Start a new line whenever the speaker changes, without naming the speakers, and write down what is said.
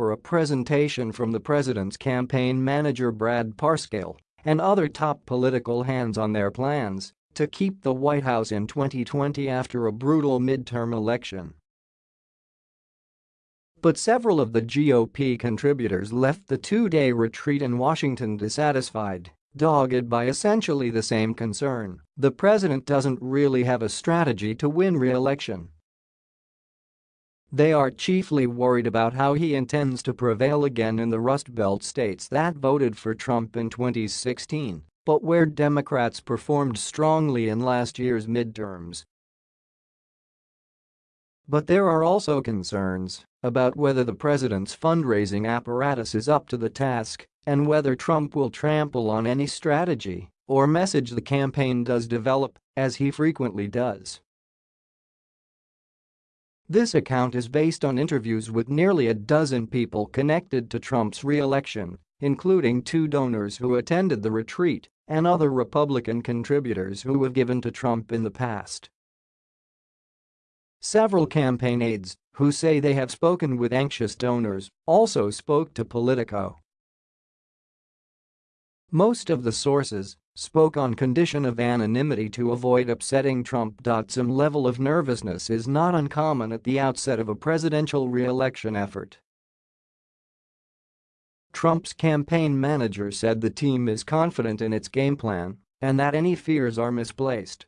for a presentation from the president's campaign manager Brad Parscale and other top political hands on their plans to keep the White House in 2020 after a brutal midterm election. But several of the GOP contributors left the two-day retreat in Washington dissatisfied, dogged by essentially the same concern, the president doesn't really have a strategy to win re-election. They are chiefly worried about how he intends to prevail again in the Rust Belt states that voted for Trump in 2016, but where Democrats performed strongly in last year's midterms. But there are also concerns about whether the president's fundraising apparatus is up to the task and whether Trump will trample on any strategy or message the campaign does develop, as he frequently does. This account is based on interviews with nearly a dozen people connected to Trump's re-election, including two donors who attended the retreat and other Republican contributors who have given to Trump in the past. Several campaign aides, who say they have spoken with anxious donors, also spoke to Politico. Most of the sources spoke on condition of anonymity to avoid upsetting Trump. Some level of nervousness is not uncommon at the outset of a presidential re-election effort. Trump's campaign manager said the team is confident in its game plan and that any fears are misplaced.